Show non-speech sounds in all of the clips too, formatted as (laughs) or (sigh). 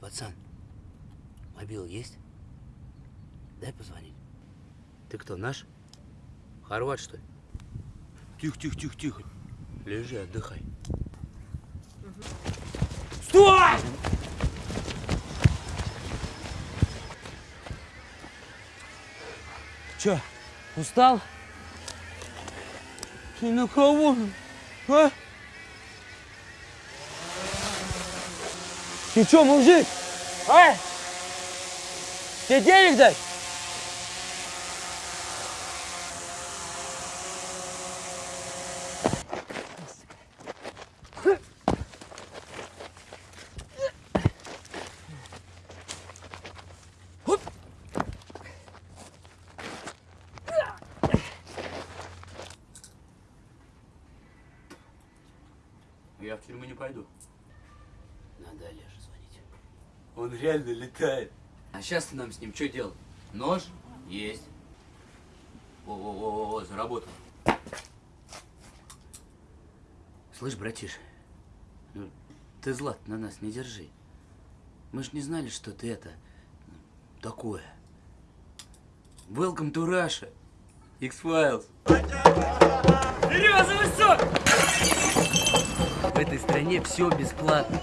Пацан, мобил есть? Дай позвонить. Ты кто, наш? Хорват, что ли? Тихо, тихо, тихо, тихо. Лежи, отдыхай. Стой! Чё? Устал? Ты на кого? А? Ты чё, мужик? А? Тебе денег дать? Я в тюрьму не пойду. Надо Олеже звонить. Он реально летает. А сейчас нам с ним что делать? Нож? Есть. О-о-о, заработал. Слышь, братиш, ну, ты зла на нас не держи. Мы ж не знали, что ты это, ну, такое. Welcome to Russia. X-Files. Березовый сок! Этой стране все бесплатно.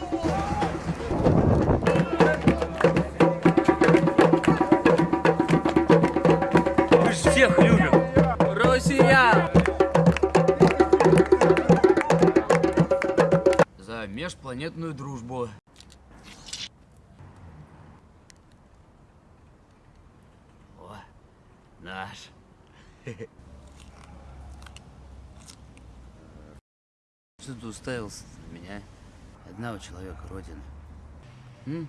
Мы ж всех любим! Россия! За межпланетную дружбу. О, наш. (laughs) Что ты уставился на меня? Одного человека родины. М?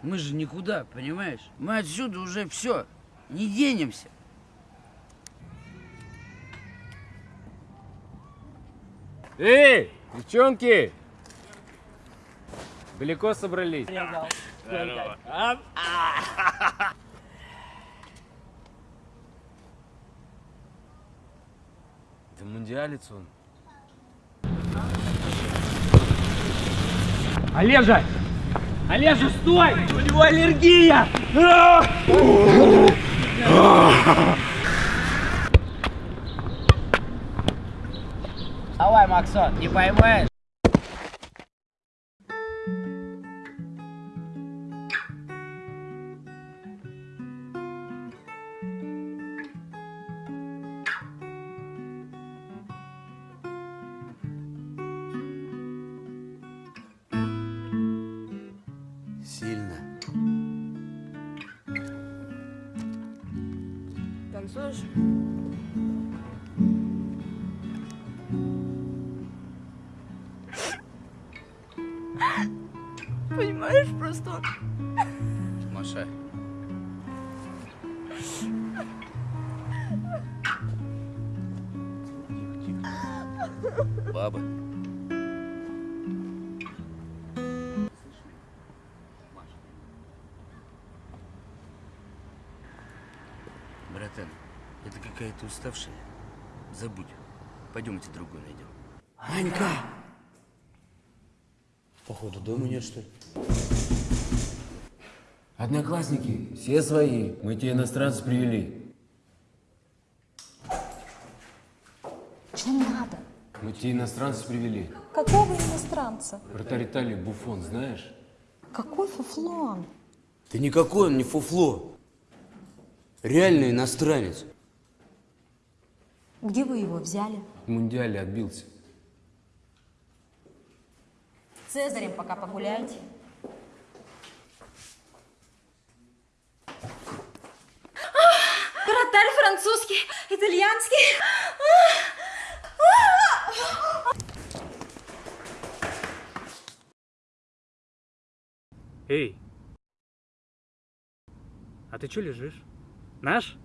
Мы же никуда, понимаешь? Мы отсюда уже все, не денемся. Эй, девчонки! Далеко собрались? Это мундиалец он. Олежа! Олежа, стой! У него аллергия! Давай, Максон, не поймаешь? Танцуешь? Понимаешь, просто Маша. Баба. Братан, это какая-то уставшая. Забудь. Пойдемте другую найдем. Анька! Походу, дома нет, что ли? Одноклассники, все свои. Мы те иностранцев привели. Что надо? Мы те иностранцев привели. Какого иностранца? Вратарь Италии Буфон, знаешь? Какой фуфлон? Да никакой он не фуфло. Реальный иностранец. Где вы его взяли? В мундиале отбился. Цезарем пока погуляйте. Вратарь французский, итальянский. Эй! А ты что лежишь? Наш?